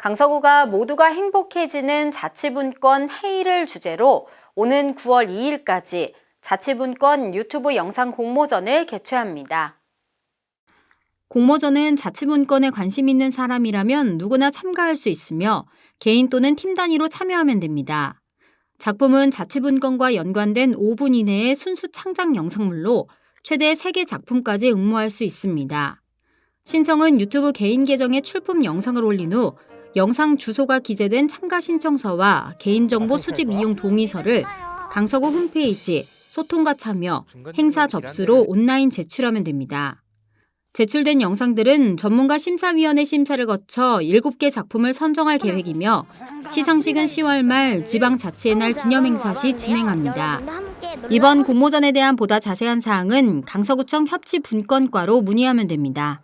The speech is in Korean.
강서구가 모두가 행복해지는 자치분권 회의를 주제로 오는 9월 2일까지 자치분권 유튜브 영상 공모전을 개최합니다. 공모전은 자치분권에 관심 있는 사람이라면 누구나 참가할 수 있으며 개인 또는 팀 단위로 참여하면 됩니다. 작품은 자치분권과 연관된 5분 이내의 순수 창작 영상물로 최대 3개 작품까지 응모할 수 있습니다. 신청은 유튜브 개인 계정에 출품 영상을 올린 후 영상 주소가 기재된 참가 신청서와 개인정보 수집 이용 동의서를 강서구 홈페이지 소통과 참여, 행사 접수로 온라인 제출하면 됩니다. 제출된 영상들은 전문가 심사위원회 심사를 거쳐 7개 작품을 선정할 계획이며 시상식은 10월 말 지방자치의 날 기념행사 시 진행합니다. 이번 공모전에 대한 보다 자세한 사항은 강서구청 협치 분권과로 문의하면 됩니다.